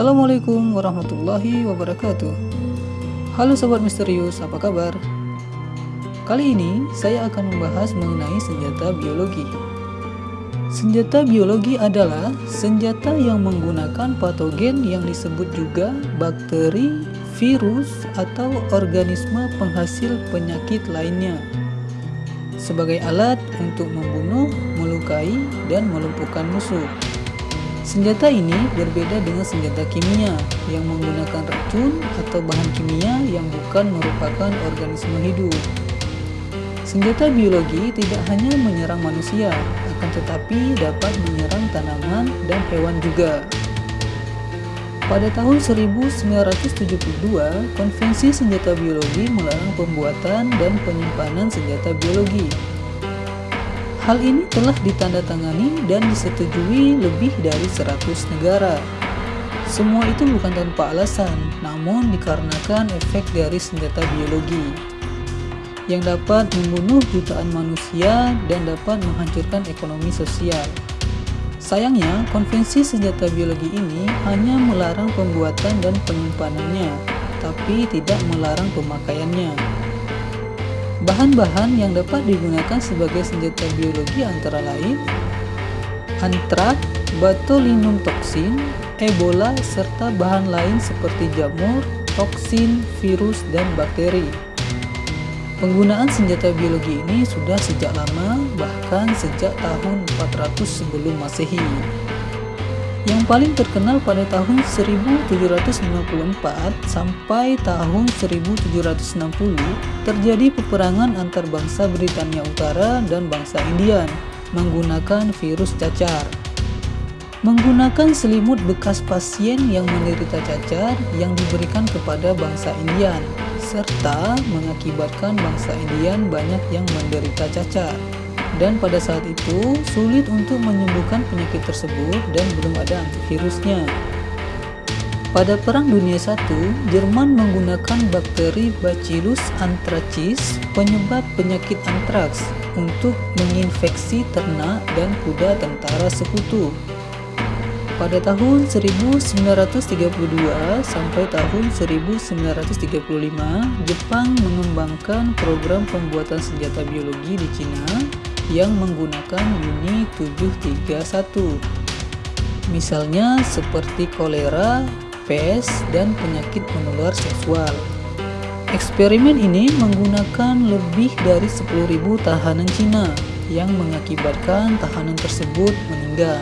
Assalamualaikum warahmatullahi wabarakatuh Halo Sobat Misterius, apa kabar? Kali ini saya akan membahas mengenai senjata biologi Senjata biologi adalah senjata yang menggunakan patogen yang disebut juga bakteri, virus, atau organisme penghasil penyakit lainnya sebagai alat untuk membunuh, melukai, dan melumpuhkan musuh. Senjata ini berbeda dengan senjata kimia yang menggunakan racun atau bahan kimia yang bukan merupakan organisme hidup. Senjata biologi tidak hanya menyerang manusia, akan tetapi dapat menyerang tanaman dan hewan juga. Pada tahun 1972, Konvensi Senjata Biologi melarang pembuatan dan penyimpanan senjata biologi. Hal ini telah ditandatangani dan disetujui lebih dari 100 negara. Semua itu bukan tanpa alasan, namun dikarenakan efek dari senjata biologi yang dapat membunuh jutaan manusia dan dapat menghancurkan ekonomi sosial. Sayangnya, konvensi senjata biologi ini hanya melarang pembuatan dan penyimpanannya, tapi tidak melarang pemakaiannya. Bahan-bahan yang dapat digunakan sebagai senjata biologi antara lain antrak, botulinum toksin, ebola, serta bahan lain seperti jamur, toksin, virus, dan bakteri. Penggunaan senjata biologi ini sudah sejak lama, bahkan sejak tahun 400 sebelum masehi. Yang paling terkenal pada tahun 1794 sampai tahun 1760 terjadi peperangan antar bangsa Britania Utara dan bangsa Indian menggunakan virus cacar. Menggunakan selimut bekas pasien yang menderita cacar yang diberikan kepada bangsa Indian serta mengakibatkan bangsa Indian banyak yang menderita cacar. Dan pada saat itu, sulit untuk menyembuhkan penyakit tersebut dan belum ada antivirusnya. Pada Perang Dunia I, Jerman menggunakan bakteri Bacillus anthracis, penyebab penyakit antraks, untuk menginfeksi ternak dan kuda tentara sekutu. Pada tahun 1932 sampai tahun 1935, Jepang mengembangkan program pembuatan senjata biologi di Cina yang menggunakan Uni 731. Misalnya seperti kolera, pes, dan penyakit menular seksual. Eksperimen ini menggunakan lebih dari 10.000 tahanan Cina yang mengakibatkan tahanan tersebut meninggal.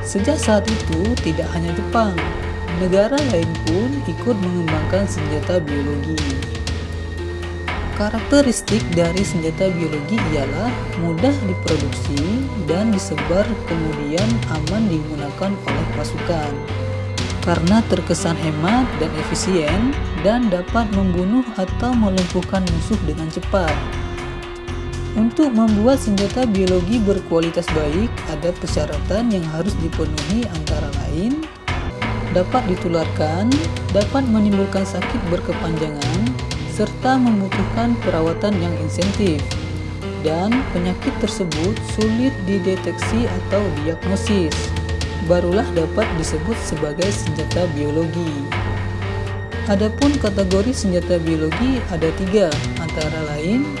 Sejak saat itu, tidak hanya Jepang, negara lain pun ikut mengembangkan senjata biologi. Karakteristik dari senjata biologi ialah mudah diproduksi dan disebar kemudian aman digunakan oleh pasukan. Karena terkesan hemat dan efisien dan dapat membunuh atau melumpuhkan musuh dengan cepat. Untuk membuat senjata biologi berkualitas baik, ada persyaratan yang harus dipenuhi antara lain dapat ditularkan, dapat menimbulkan sakit berkepanjangan, serta membutuhkan perawatan yang insentif, dan penyakit tersebut sulit dideteksi atau diagnosis, barulah dapat disebut sebagai senjata biologi. Adapun kategori senjata biologi ada tiga, antara lain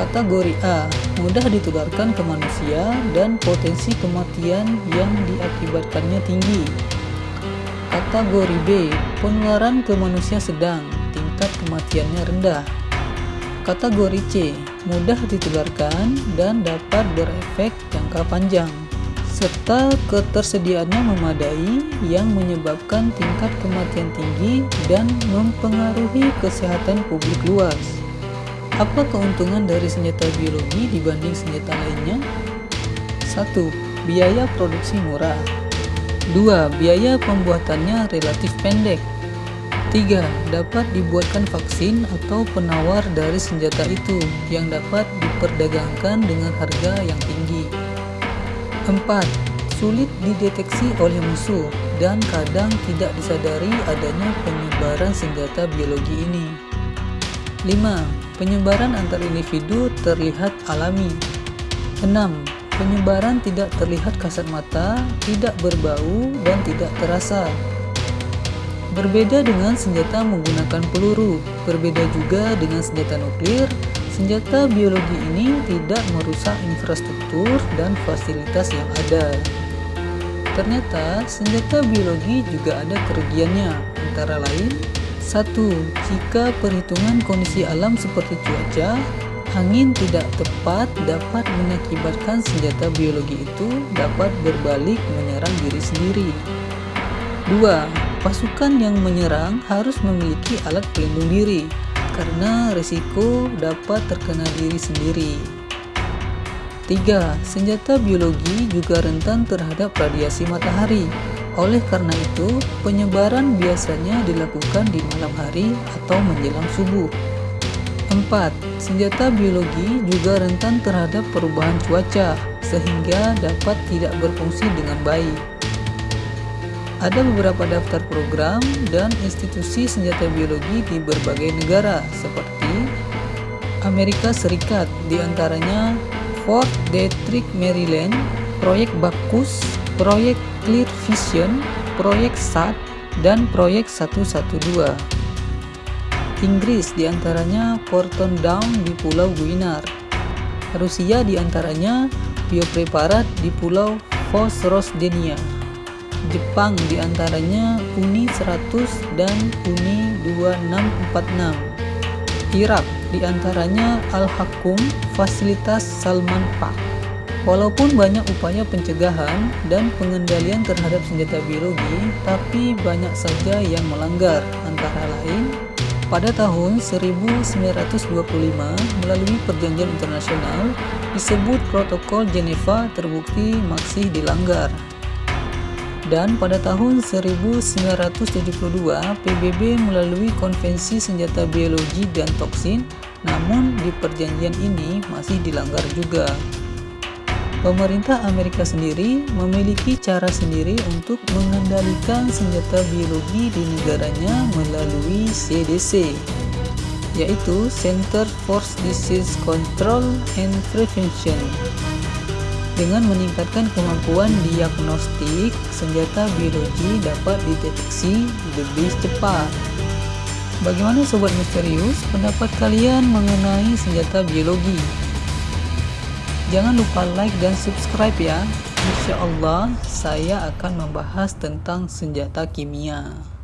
Kategori A, mudah ditularkan ke manusia dan potensi kematian yang diakibatkannya tinggi. Kategori B, penularan ke manusia sedang, tingkat kematiannya rendah. Kategori C, mudah ditularkan dan dapat berefek jangka panjang serta ketersediaannya memadai yang menyebabkan tingkat kematian tinggi dan mempengaruhi kesehatan publik luas. Apa keuntungan dari senjata biologi dibanding senjata lainnya? 1. Biaya produksi murah 2. Biaya pembuatannya relatif pendek 3. Dapat dibuatkan vaksin atau penawar dari senjata itu yang dapat diperdagangkan dengan harga yang tinggi 4. Sulit dideteksi oleh musuh dan kadang tidak disadari adanya penyebaran senjata biologi ini 5 Penyebaran antar individu terlihat alami. 6. Penyebaran tidak terlihat kasat mata, tidak berbau, dan tidak terasa. Berbeda dengan senjata menggunakan peluru, berbeda juga dengan senjata nuklir, senjata biologi ini tidak merusak infrastruktur dan fasilitas yang ada. Ternyata senjata biologi juga ada kerugiannya, antara lain satu, Jika perhitungan kondisi alam seperti cuaca, angin tidak tepat dapat mengakibatkan senjata biologi itu dapat berbalik menyerang diri sendiri. 2. Pasukan yang menyerang harus memiliki alat pelindung diri, karena risiko dapat terkena diri sendiri. 3. Senjata biologi juga rentan terhadap radiasi matahari, oleh karena itu, penyebaran biasanya dilakukan di malam hari atau menjelang subuh. 4. Senjata biologi juga rentan terhadap perubahan cuaca, sehingga dapat tidak berfungsi dengan baik. Ada beberapa daftar program dan institusi senjata biologi di berbagai negara, seperti Amerika Serikat, di antaranya Fort Detrick, Maryland, Proyek Bacchus, Proyek Clear Vision, Proyek SAT, dan Proyek 112. Inggris di antaranya Porton Down di Pulau Guinar. Rusia di antaranya Biopreparat di Pulau Vozrozhdenia. Jepang di antaranya Uni 100 dan Uni 2646. Irak di antaranya Al-Hakum Fasilitas Salman Pak. Walaupun banyak upaya pencegahan dan pengendalian terhadap senjata biologi, tapi banyak saja yang melanggar, antara lain pada tahun 1925 melalui perjanjian internasional disebut Protokol Geneva terbukti masih dilanggar. Dan pada tahun 1972 PBB melalui Konvensi Senjata Biologi dan Toksin, namun di perjanjian ini masih dilanggar juga. Pemerintah Amerika sendiri memiliki cara sendiri untuk mengendalikan senjata biologi di negaranya melalui CDC, yaitu Center for Disease Control and Prevention. Dengan meningkatkan kemampuan diagnostik, senjata biologi dapat dideteksi lebih cepat. Bagaimana Sobat Misterius pendapat kalian mengenai senjata biologi? Jangan lupa like dan subscribe ya. Insya Allah saya akan membahas tentang senjata kimia.